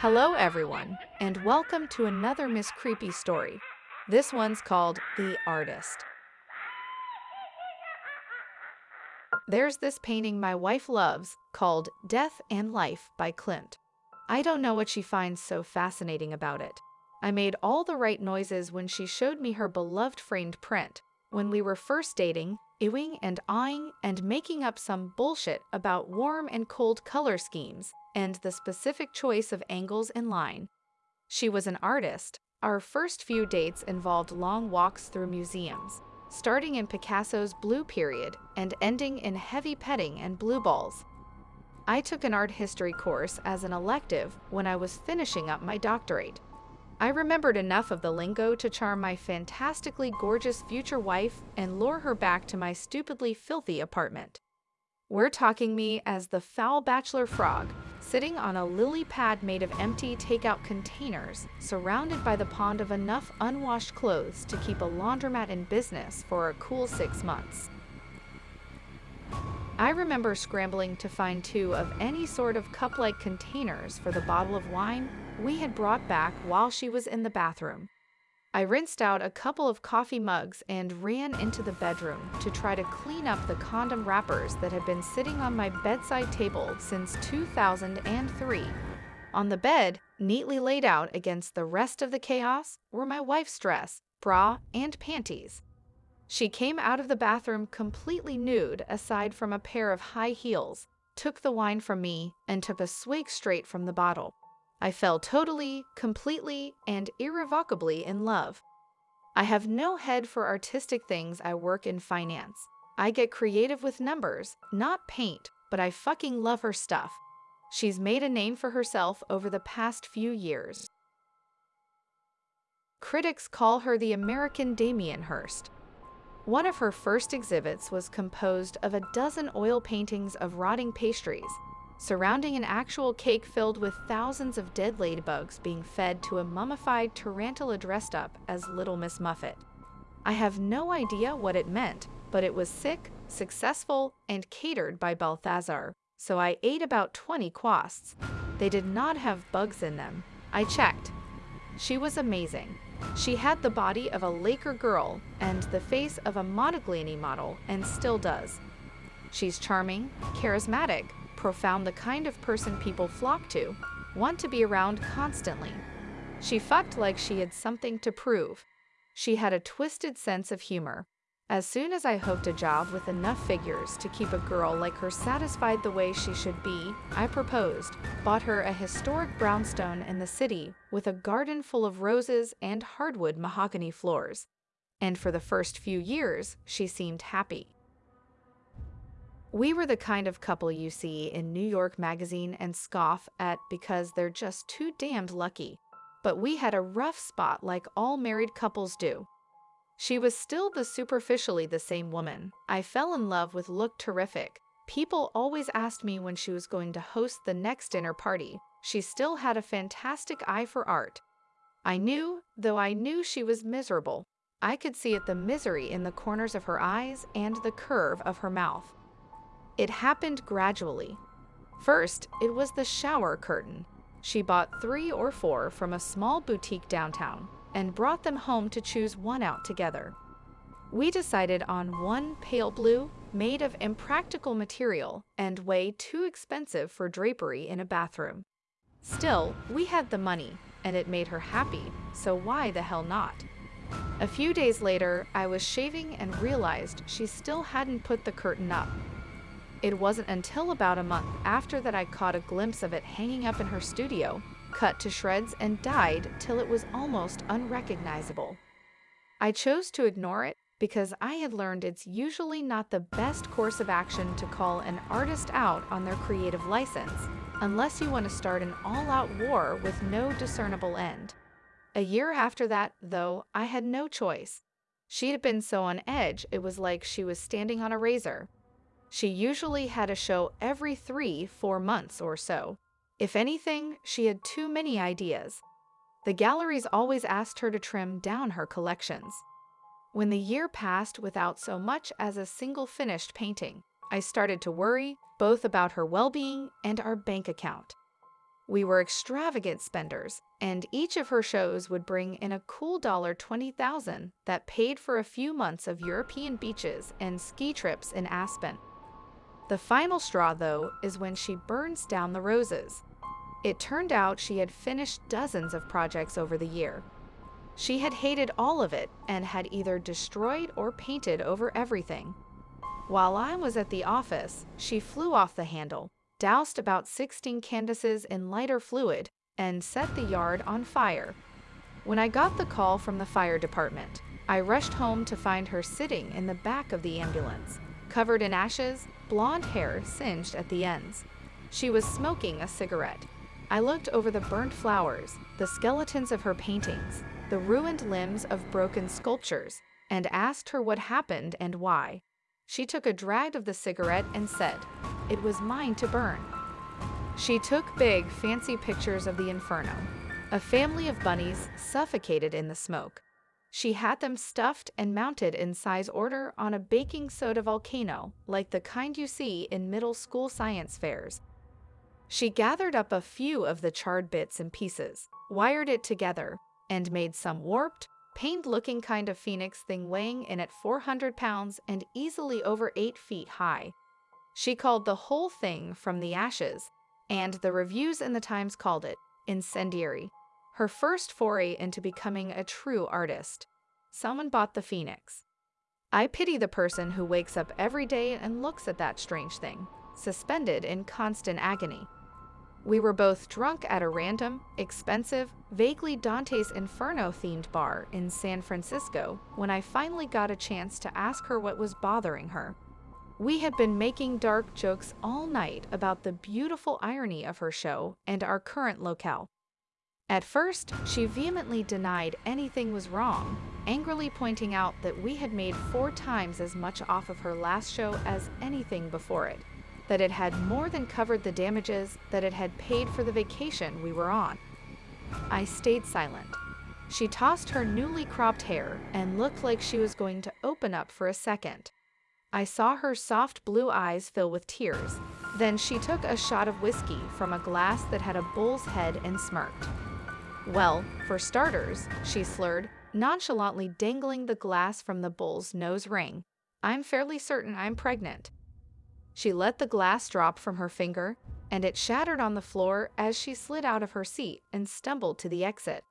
Hello, everyone, and welcome to another Miss Creepy story. This one's called The Artist. There's this painting my wife loves called Death and Life by Klimt. I don't know what she finds so fascinating about it. I made all the right noises when she showed me her beloved framed print. When we were first dating, ewing and awing and making up some bullshit about warm and cold color schemes and the specific choice of angles and line. She was an artist. Our first few dates involved long walks through museums, starting in Picasso's Blue Period and ending in heavy petting and blue balls. I took an art history course as an elective when I was finishing up my doctorate. I remembered enough of the lingo to charm my fantastically gorgeous future wife and lure her back to my stupidly filthy apartment. We're talking me as the foul bachelor frog, sitting on a lily pad made of empty takeout containers, surrounded by the pond of enough unwashed clothes to keep a laundromat in business for a cool six months. I remember scrambling to find two of any sort of cup like containers for the bottle of wine we had brought back while she was in the bathroom. I rinsed out a couple of coffee mugs and ran into the bedroom to try to clean up the condom wrappers that had been sitting on my bedside table since 2003. On the bed, neatly laid out against the rest of the chaos, were my wife's dress, bra, and panties. She came out of the bathroom completely nude aside from a pair of high heels, took the wine from me, and took a swig straight from the bottle. I fell totally, completely, and irrevocably in love. I have no head for artistic things I work in finance. I get creative with numbers, not paint, but I fucking love her stuff. She's made a name for herself over the past few years. Critics call her the American Damien Hirst. One of her first exhibits was composed of a dozen oil paintings of rotting pastries, surrounding an actual cake filled with thousands of dead ladybugs being fed to a mummified tarantula dressed up as Little Miss Muffet. I have no idea what it meant, but it was sick, successful, and catered by Balthazar, so I ate about 20 quasts. They did not have bugs in them. I checked. She was amazing. She had the body of a Laker girl and the face of a Modigliani model and still does. She's charming, charismatic, profound the kind of person people flock to, want to be around constantly. She fucked like she had something to prove. She had a twisted sense of humor. As soon as I hooked a job with enough figures to keep a girl like her satisfied the way she should be, I proposed, bought her a historic brownstone in the city with a garden full of roses and hardwood mahogany floors. And for the first few years, she seemed happy. We were the kind of couple you see in New York Magazine and scoff at because they're just too damned lucky. But we had a rough spot like all married couples do. She was still the superficially the same woman. I fell in love with look terrific. People always asked me when she was going to host the next dinner party. She still had a fantastic eye for art. I knew, though I knew she was miserable. I could see it the misery in the corners of her eyes and the curve of her mouth. It happened gradually. First, it was the shower curtain. She bought three or four from a small boutique downtown and brought them home to choose one out together. We decided on one pale blue made of impractical material and way too expensive for drapery in a bathroom. Still, we had the money, and it made her happy, so why the hell not? A few days later, I was shaving and realized she still hadn't put the curtain up. It wasn't until about a month after that I caught a glimpse of it hanging up in her studio cut to shreds and dyed till it was almost unrecognizable. I chose to ignore it because I had learned it's usually not the best course of action to call an artist out on their creative license, unless you want to start an all-out war with no discernible end. A year after that, though, I had no choice. She had been so on edge, it was like she was standing on a razor. She usually had a show every three, four months or so, if anything, she had too many ideas. The galleries always asked her to trim down her collections. When the year passed without so much as a single finished painting, I started to worry both about her well being and our bank account. We were extravagant spenders, and each of her shows would bring in a cool dollar 20,000 that paid for a few months of European beaches and ski trips in Aspen. The final straw, though, is when she burns down the roses. It turned out she had finished dozens of projects over the year. She had hated all of it and had either destroyed or painted over everything. While I was at the office, she flew off the handle, doused about 16 Candaces in lighter fluid, and set the yard on fire. When I got the call from the fire department, I rushed home to find her sitting in the back of the ambulance, covered in ashes, blonde hair singed at the ends. She was smoking a cigarette. I looked over the burnt flowers, the skeletons of her paintings, the ruined limbs of broken sculptures, and asked her what happened and why. She took a drag of the cigarette and said, It was mine to burn. She took big, fancy pictures of the inferno. A family of bunnies suffocated in the smoke. She had them stuffed and mounted in size order on a baking soda volcano, like the kind you see in middle school science fairs. She gathered up a few of the charred bits and pieces, wired it together, and made some warped, pained-looking kind of phoenix thing weighing in at 400 pounds and easily over 8 feet high. She called the whole thing From the Ashes, and the reviews in the Times called it incendiary, her first foray into becoming a true artist. Someone bought the phoenix. I pity the person who wakes up every day and looks at that strange thing, suspended in constant agony. We were both drunk at a random, expensive, vaguely Dante's Inferno themed bar in San Francisco when I finally got a chance to ask her what was bothering her. We had been making dark jokes all night about the beautiful irony of her show and our current locale. At first, she vehemently denied anything was wrong, angrily pointing out that we had made four times as much off of her last show as anything before it that it had more than covered the damages that it had paid for the vacation we were on. I stayed silent. She tossed her newly cropped hair and looked like she was going to open up for a second. I saw her soft blue eyes fill with tears. Then she took a shot of whiskey from a glass that had a bull's head and smirked. Well, for starters, she slurred, nonchalantly dangling the glass from the bull's nose ring. I'm fairly certain I'm pregnant. She let the glass drop from her finger, and it shattered on the floor as she slid out of her seat and stumbled to the exit.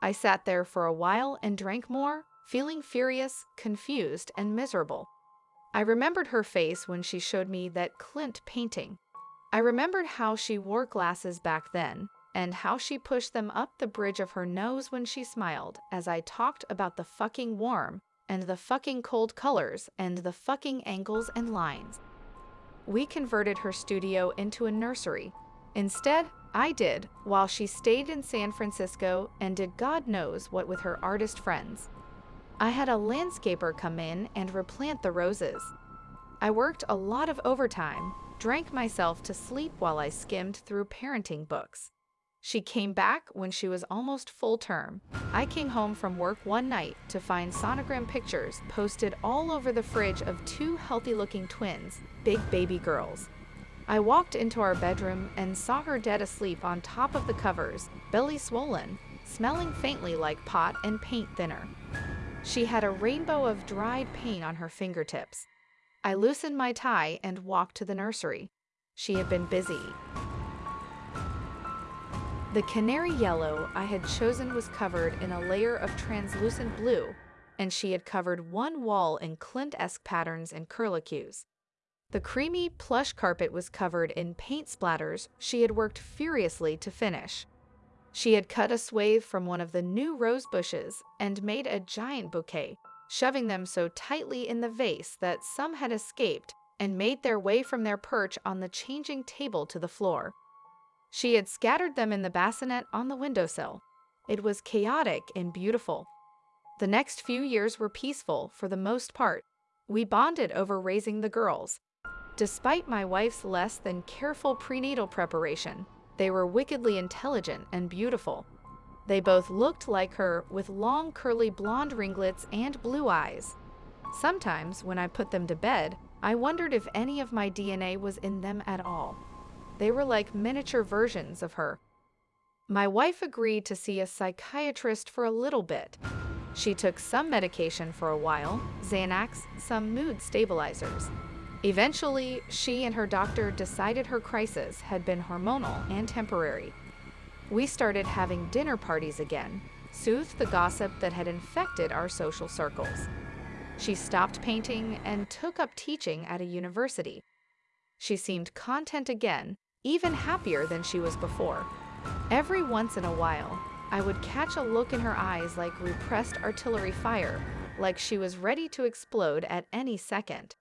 I sat there for a while and drank more, feeling furious, confused, and miserable. I remembered her face when she showed me that Klimt painting. I remembered how she wore glasses back then, and how she pushed them up the bridge of her nose when she smiled as I talked about the fucking warm, and the fucking cold colors, and the fucking angles and lines we converted her studio into a nursery. Instead, I did, while she stayed in San Francisco and did God knows what with her artist friends. I had a landscaper come in and replant the roses. I worked a lot of overtime, drank myself to sleep while I skimmed through parenting books. She came back when she was almost full term. I came home from work one night to find sonogram pictures posted all over the fridge of two healthy looking twins, big baby girls. I walked into our bedroom and saw her dead asleep on top of the covers, belly swollen, smelling faintly like pot and paint thinner. She had a rainbow of dried paint on her fingertips. I loosened my tie and walked to the nursery. She had been busy. The canary yellow I had chosen was covered in a layer of translucent blue, and she had covered one wall in Klimt-esque patterns and curlicues. The creamy, plush carpet was covered in paint splatters she had worked furiously to finish. She had cut a swathe from one of the new rose bushes and made a giant bouquet, shoving them so tightly in the vase that some had escaped and made their way from their perch on the changing table to the floor. She had scattered them in the bassinet on the windowsill. It was chaotic and beautiful. The next few years were peaceful for the most part. We bonded over raising the girls. Despite my wife's less than careful prenatal preparation, they were wickedly intelligent and beautiful. They both looked like her with long curly blonde ringlets and blue eyes. Sometimes, when I put them to bed, I wondered if any of my DNA was in them at all. They were like miniature versions of her, My wife agreed to see a psychiatrist for a little bit. She took some medication for a while, Xanax, some mood stabilizers. Eventually, she and her doctor decided her crisis had been hormonal and temporary. We started having dinner parties again, soothed the gossip that had infected our social circles. She stopped painting and took up teaching at a university. She seemed content again, even happier than she was before. Every once in a while, I would catch a look in her eyes like repressed artillery fire, like she was ready to explode at any second.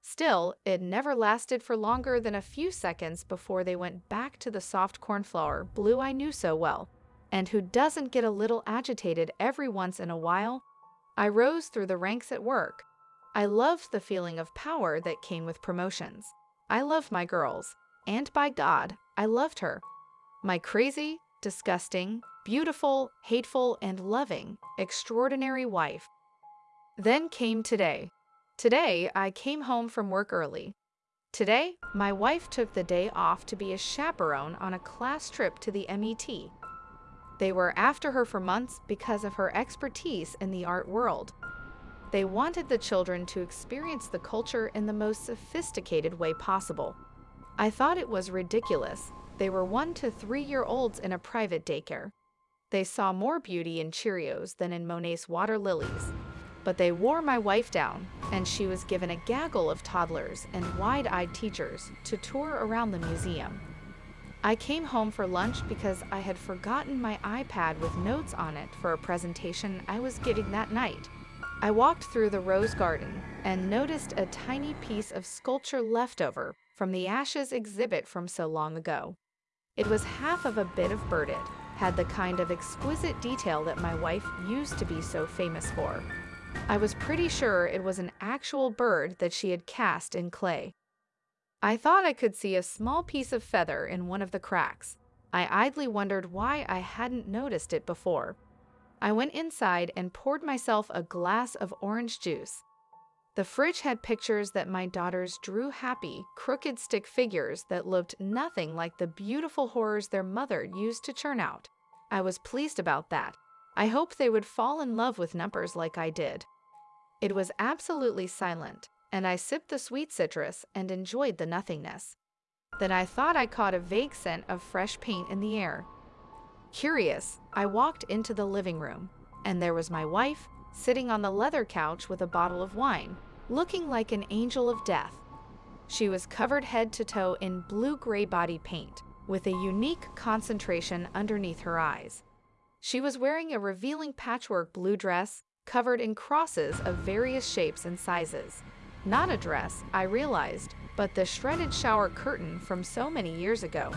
Still, it never lasted for longer than a few seconds before they went back to the soft cornflower blue I knew so well. And who doesn't get a little agitated every once in a while? I rose through the ranks at work. I loved the feeling of power that came with promotions. I loved my girls, and by God, I loved her. My crazy, disgusting, beautiful, hateful, and loving, extraordinary wife. Then came today. Today, I came home from work early. Today, my wife took the day off to be a chaperone on a class trip to the MET. They were after her for months because of her expertise in the art world. They wanted the children to experience the culture in the most sophisticated way possible. I thought it was ridiculous. They were one to three year olds in a private daycare. They saw more beauty in Cheerios than in Monet's water lilies. But they wore my wife down, and she was given a gaggle of toddlers and wide eyed teachers to tour around the museum. I came home for lunch because I had forgotten my iPad with notes on it for a presentation I was giving that night. I walked through the rose garden and noticed a tiny piece of sculpture left over from the ashes exhibit from so long ago. It was half of a bit of birded, had the kind of exquisite detail that my wife used to be so famous for. I was pretty sure it was an actual bird that she had cast in clay. I thought I could see a small piece of feather in one of the cracks. I idly wondered why I hadn't noticed it before. I went inside and poured myself a glass of orange juice. The fridge had pictures that my daughters drew happy, crooked stick figures that looked nothing like the beautiful horrors their mother used to churn out. I was pleased about that. I hoped they would fall in love with numbers like I did. It was absolutely silent and I sipped the sweet citrus and enjoyed the nothingness. Then I thought I caught a vague scent of fresh paint in the air. Curious, I walked into the living room, and there was my wife sitting on the leather couch with a bottle of wine, looking like an angel of death. She was covered head to toe in blue-gray body paint, with a unique concentration underneath her eyes. She was wearing a revealing patchwork blue dress covered in crosses of various shapes and sizes. Not a dress, I realized, but the shredded shower curtain from so many years ago.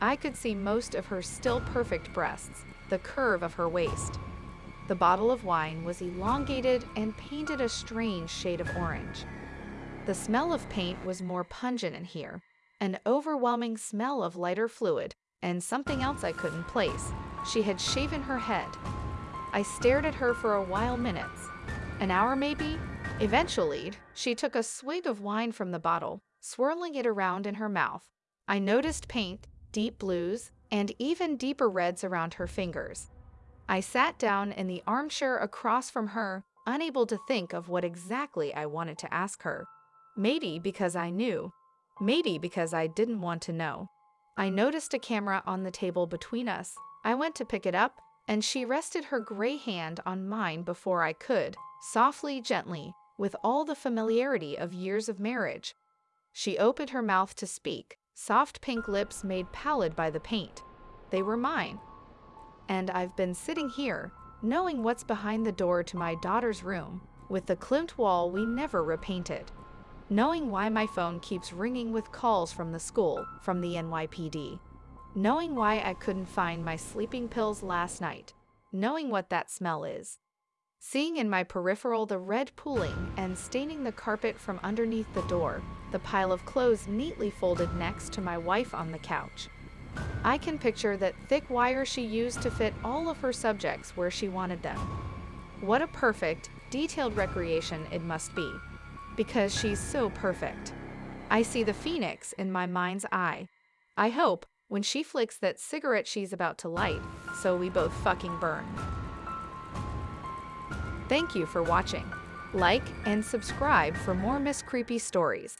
I could see most of her still perfect breasts, the curve of her waist. The bottle of wine was elongated and painted a strange shade of orange. The smell of paint was more pungent in here, an overwhelming smell of lighter fluid, and something else I couldn't place. She had shaven her head. I stared at her for a while minutes. An hour maybe, Eventually, she took a swig of wine from the bottle, swirling it around in her mouth. I noticed paint, deep blues, and even deeper reds around her fingers. I sat down in the armchair across from her, unable to think of what exactly I wanted to ask her. Maybe because I knew. Maybe because I didn't want to know. I noticed a camera on the table between us. I went to pick it up, and she rested her gray hand on mine before I could, softly, gently, with all the familiarity of years of marriage. She opened her mouth to speak, soft pink lips made pallid by the paint. They were mine. And I've been sitting here, knowing what's behind the door to my daughter's room, with the klimt wall we never repainted. Knowing why my phone keeps ringing with calls from the school, from the NYPD. Knowing why I couldn't find my sleeping pills last night. Knowing what that smell is. Seeing in my peripheral the red pooling and staining the carpet from underneath the door, the pile of clothes neatly folded next to my wife on the couch. I can picture that thick wire she used to fit all of her subjects where she wanted them. What a perfect, detailed recreation it must be, because she's so perfect. I see the phoenix in my mind's eye. I hope, when she flicks that cigarette she's about to light, so we both fucking burn. Thank you for watching. Like and subscribe for more Miss Creepy stories.